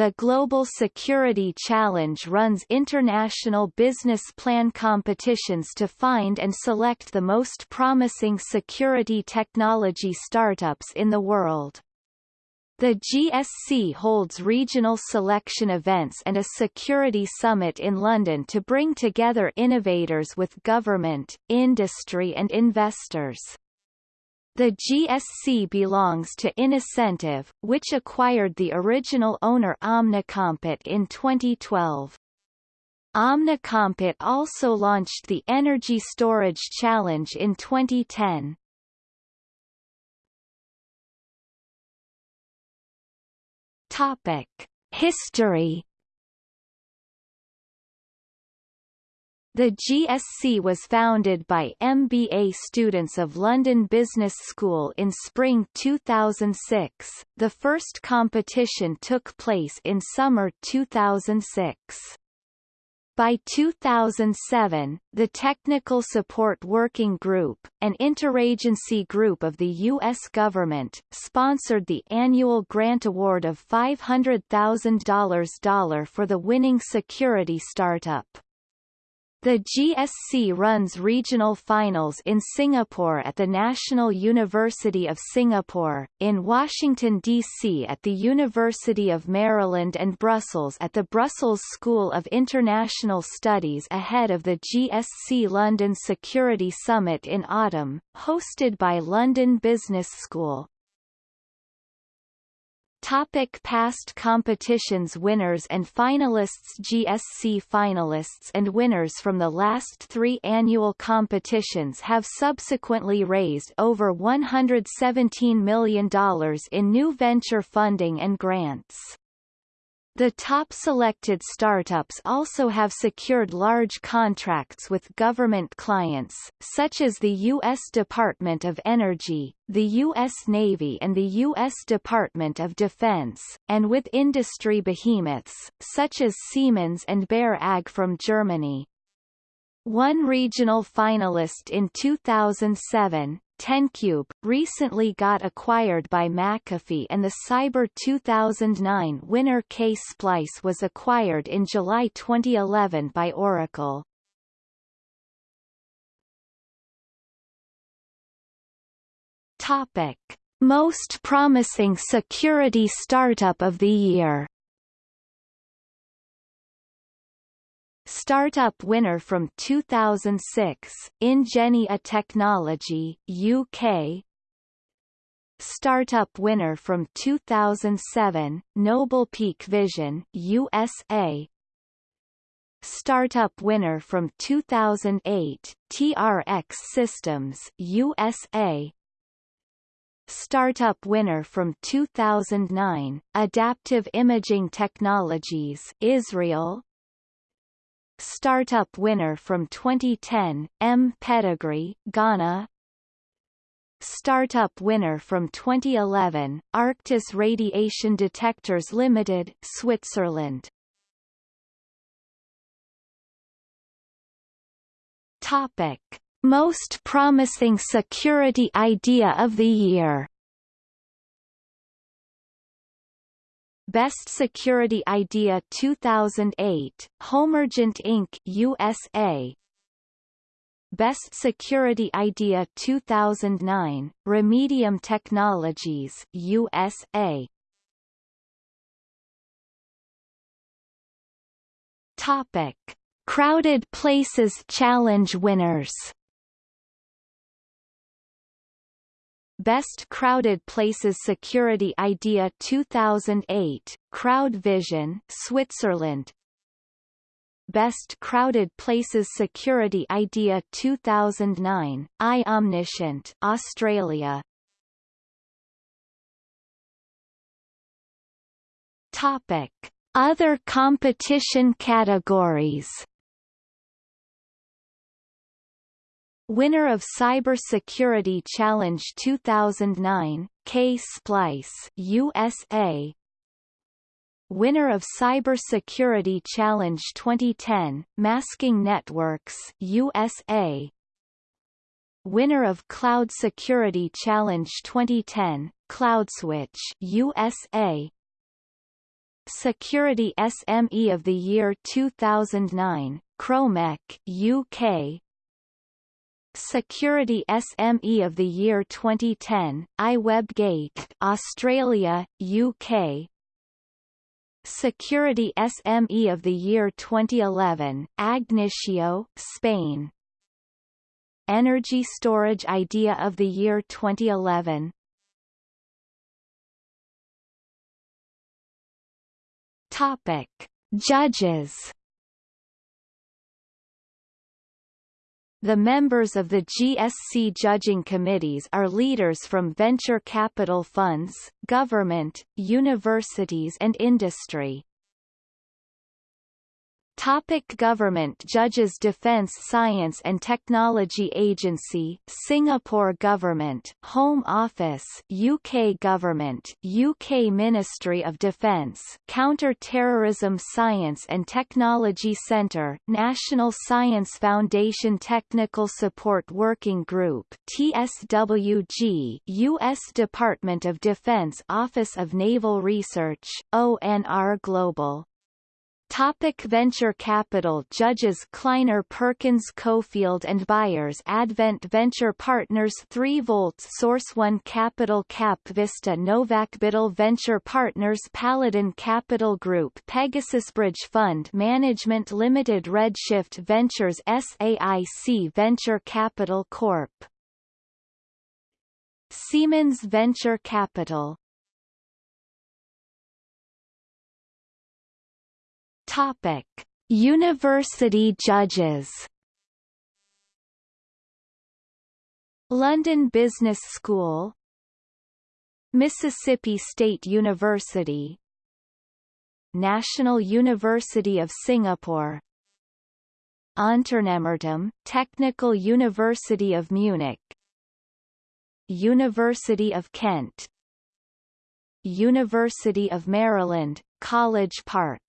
the Global Security Challenge runs international business plan competitions to find and select the most promising security technology startups in the world. The GSC holds regional selection events and a security summit in London to bring together innovators with government, industry and investors. The GSC belongs to Innocentive, which acquired the original owner OmniCompete in 2012. OmniCompete also launched the Energy Storage Challenge in 2010. Topic: History. The GSC was founded by MBA students of London Business School in spring 2006. The first competition took place in summer 2006. By 2007, the Technical Support Working Group, an interagency group of the U.S. government, sponsored the annual grant award of $500,000 for the winning security startup. The GSC runs regional finals in Singapore at the National University of Singapore, in Washington, D.C. at the University of Maryland and Brussels at the Brussels School of International Studies ahead of the GSC London Security Summit in autumn, hosted by London Business School. Topic past competitions Winners and finalists GSC finalists and winners from the last three annual competitions have subsequently raised over $117 million in new venture funding and grants. The top selected startups also have secured large contracts with government clients, such as the U.S. Department of Energy, the U.S. Navy and the U.S. Department of Defense, and with industry behemoths, such as Siemens and Bayer AG from Germany. One regional finalist in 2007, TenCube, recently got acquired by McAfee and the Cyber 2009 winner Ksplice was acquired in July 2011 by Oracle. Topic. Most promising security startup of the year Startup winner from 2006, Ingenia Technology, UK Startup winner from 2007, Noble Peak Vision, USA Startup winner from 2008, TRX Systems, USA Startup winner from 2009, Adaptive Imaging Technologies, Israel Startup winner from 2010, mPedigree, Ghana. Startup winner from 2011, Arctis Radiation Detectors Limited, Switzerland. Topic. Most promising security idea of the year Best Security Idea 2008, Homergent Inc. USA Best Security Idea 2009, Remedium Technologies USA Topic. Crowded Places Challenge winners Best Crowded Places Security Idea 2008, CrowdVision, Switzerland. Best Crowded Places Security Idea 2009, iOmniscient, Australia. Topic. Other competition categories Winner of Cyber Security Challenge 2009, Ksplice USA. Winner of Cyber Security Challenge 2010, Masking Networks USA. Winner of Cloud Security Challenge 2010, CloudSwitch USA. Security SME of the Year 2009, Chromec UK Security SME of the Year 2010, iWebGate Australia, UK Security SME of the Year 2011, Agnitio, Spain. Energy Storage Idea of the Year 2011 Topic. Judges The members of the GSC judging committees are leaders from venture capital funds, government, universities and industry. Topic government Judges Defence Science and Technology Agency Singapore Government Home Office UK Government UK Ministry of Defence Counter-Terrorism Science and Technology Centre National Science Foundation Technical Support Working Group TSWG US Department of Defense Office of Naval Research ONR Global Topic venture capital Judges Kleiner Perkins Caufield and Byers Advent Venture Partners 3 volts Source 1 Capital Cap Vista Novak Biddle Venture Partners Paladin Capital Group Pegasus Bridge Fund Management Limited Redshift Ventures SAIC Venture Capital Corp. Siemens Venture Capital Topic: University judges. London Business School. Mississippi State University. National University of Singapore. Unternehmertum, Technical University of Munich. University of Kent. University of Maryland, College Park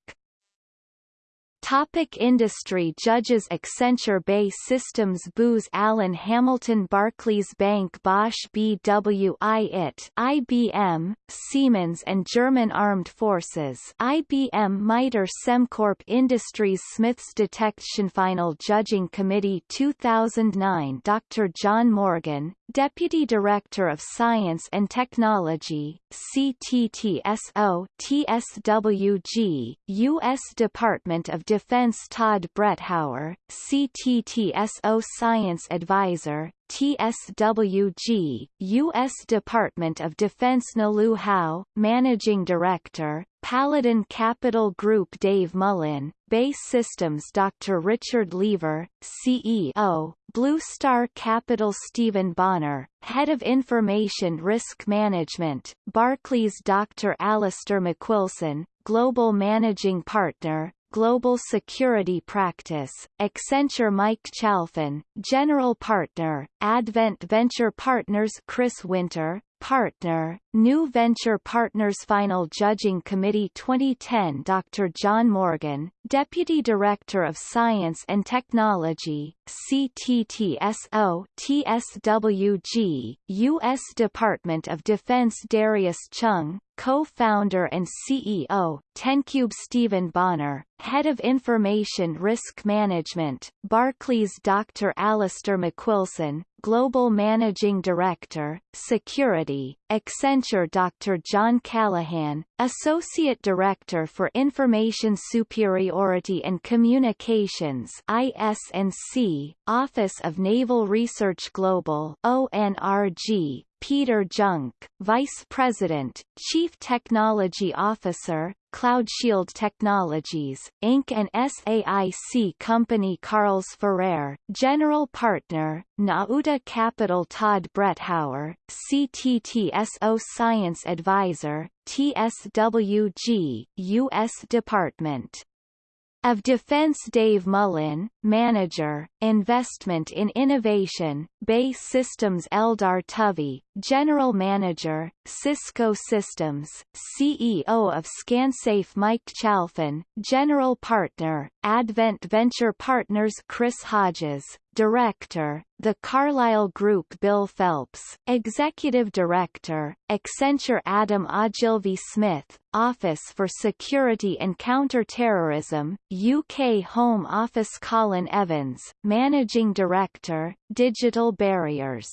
Topic industry Judges Accenture BAE Systems Booz Allen Hamilton Barclays Bank Bosch BWI IT IBM, Siemens and German Armed Forces IBM MITRE Sembcorp Industries Smiths Detection Final Judging Committee 2009 Dr. John Morgan, Deputy Director of Science and Technology, CTTSO TSWG, U.S. Department of Defense Todd Bretthauer, CTTSO Science Advisor, TSWG, U.S. Department of Defense Nalu Howe, Managing Director, Paladin Capital Group Dave Mullin, BAE Systems Dr. Richard Lever, CEO, Blue Star Capital Stephen Bonner, Head of Information Risk Management, Barclays Dr. Alistair MacWillson, Global Managing Partner, Global Security Practice, Accenture Mike Chalfin, General Partner, Advent Venture Partners Chris Winter, Partner, New Venture Partners Final Judging Committee 2010 Dr. John Morgan, Deputy Director of Science and Technology, CTTSO TSWG, U.S. Department of Defense Darius Chung, co-founder and CEO, TenCube Stephen Bonner, Head of Information Risk Management, Barclays Dr. Alistair MacWillson, Global Managing Director, Security, Accenture Dr. John Callahan, Associate Director for Information Superiority and Communications IS&C, Office of Naval Research Global ONRG, Peder Jungck, Vice President, Chief Technology Officer, CloudShield Technologies, Inc. and SAIC Company Carles Ferrer, General Partner, Nauta Capital Todd Bretthauer, CTTSO Science Advisor, TSWG, U.S. Department of Defense Dave Mullin, Manager, Investment in Innovation, BAE Systems Eldar Tuvey, General Manager, Cisco Systems, CEO of ScanSafe Mike Chalfin, General Partner, Advent Venture Partners Chris Hodges, Director, The Carlyle Group Bill Phelps, Executive Director, Accenture Adam Ogilvy Smith, Office for Security and Counter-Terrorism, UK Home Office Colin Evans, Managing Director, Digital Barriers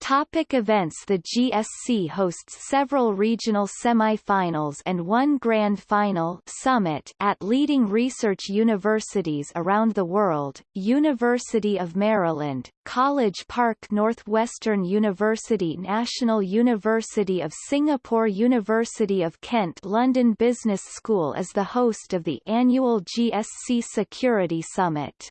Topic events The GSC hosts several regional semi-finals and one grand final summit at leading research universities around the world, University of Maryland, College Park Northwestern University National University of Singapore University of Kent London Business School is the host of the annual GSC Security Summit.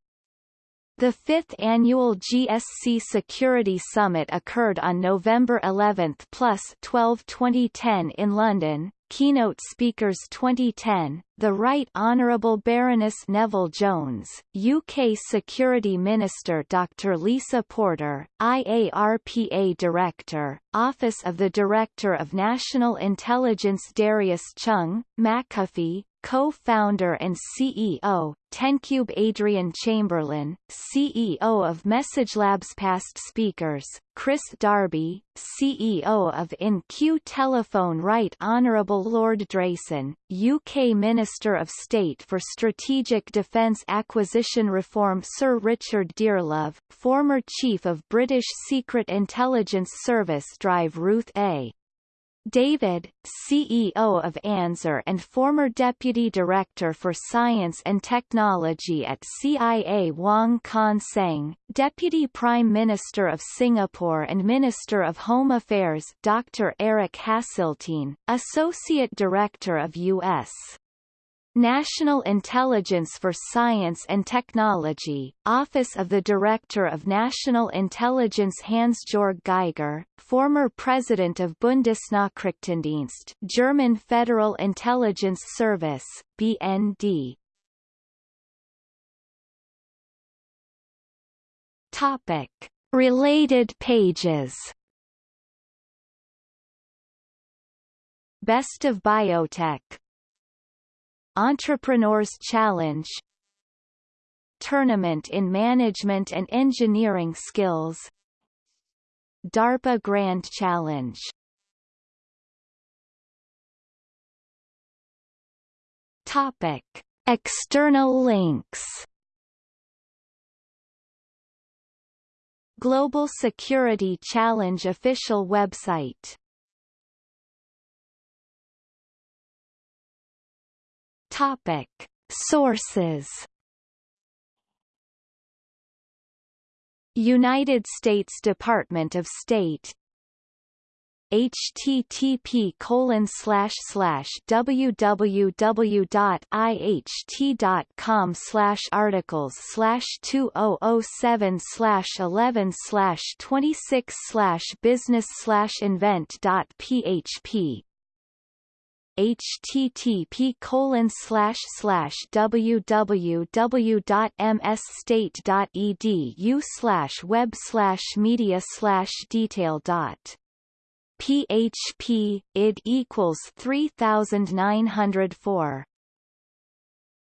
The fifth annual GSC Security Summit occurred on November 11 plus 12 2010 in London. Keynote speakers 2010, the Right Honourable Baroness Neville Jones, UK Security Minister Dr Lisa Porter, IARPA Director, Office of the Director of National Intelligence Darius Chung, McAfee, co-founder and CEO, Tencube Adrian Chamberlain, CEO of MessageLabs past speakers, Chris Darby, CEO of InQ Telephone Right Honourable Lord Drayson, UK Minister of State for Strategic Defence Acquisition Reform Sir Richard Dearlove, former Chief of British Secret Intelligence Service Drive Ruth A. David, CEO of ANSER and former Deputy Director for Science and Technology at CIA Wong Kan Seng, Deputy Prime Minister of Singapore and Minister of Home Affairs Dr. Eric Haseltine, Associate Director of U.S. National Intelligence for Science and Technology, Office of the Director of National Intelligence Hans-Georg Geiger, former President of Bundesnachrichtendienst German Federal Intelligence Service, BND. Topic. Related pages Best of Biotech Entrepreneurs Challenge Tournament in Management and Engineering Skills DARPA Grand Challenge Topic. External links Global Security Challenge official website Topic. Sources United States Department of State http colon slash slash www.iht.com slash articles slash 2007 slash 11 slash 26 slash business slash invent php http colon slash slash www.msstate.edu slash web slash media slash detail dot. Php id equals 3904